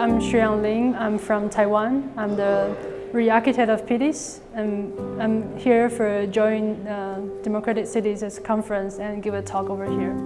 I'm Shu-Yang Lin. I'm from Taiwan. I'm the re-architect of PDIS. And I'm here for join uh, Democratic Cities conference and give a talk over here.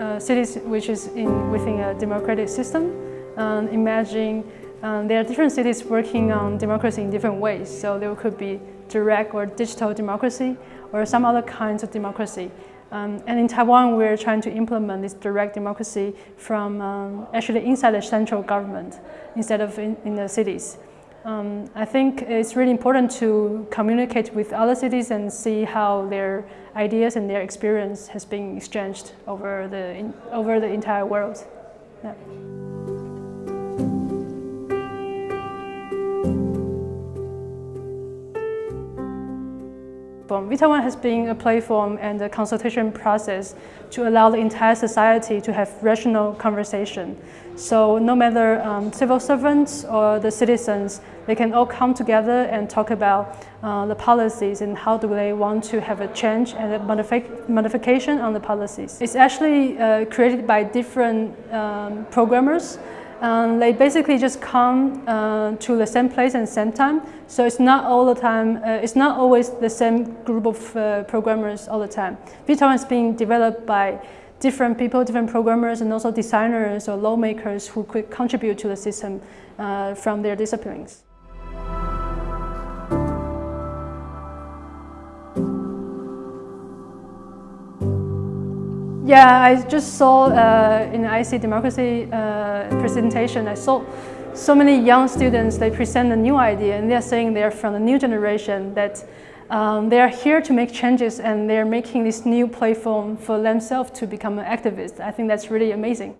Uh, cities which is in, within a democratic system. Um, imagine um, there are different cities working on democracy in different ways. So there could be direct or digital democracy or some other kinds of democracy. Um, and in Taiwan, we're trying to implement this direct democracy from um, actually inside the central government instead of in, in the cities. Um, I think it's really important to communicate with other cities and see how their ideas and their experience has been exchanged over the, in, over the entire world. Yeah. Platform. vTaiwan has been a platform and a consultation process to allow the entire society to have rational conversation. So no matter um, civil servants or the citizens, they can all come together and talk about uh, the policies and how do they want to have a change and a modific modification on the policies. It's actually uh, created by different um, programmers um, they basically just come uh, to the same place and same time. So it's not all the time, uh, it's not always the same group of uh, programmers all the time. vTaiwan is being developed by different people, different programmers, and also designers or lawmakers who could contribute to the system uh, from their disciplines. Yeah, I just saw uh, in the IC Democracy uh, presentation, I saw so many young students, they present a new idea and they're saying they're from the new generation that um, they are here to make changes and they're making this new platform for themselves to become an activist. I think that's really amazing.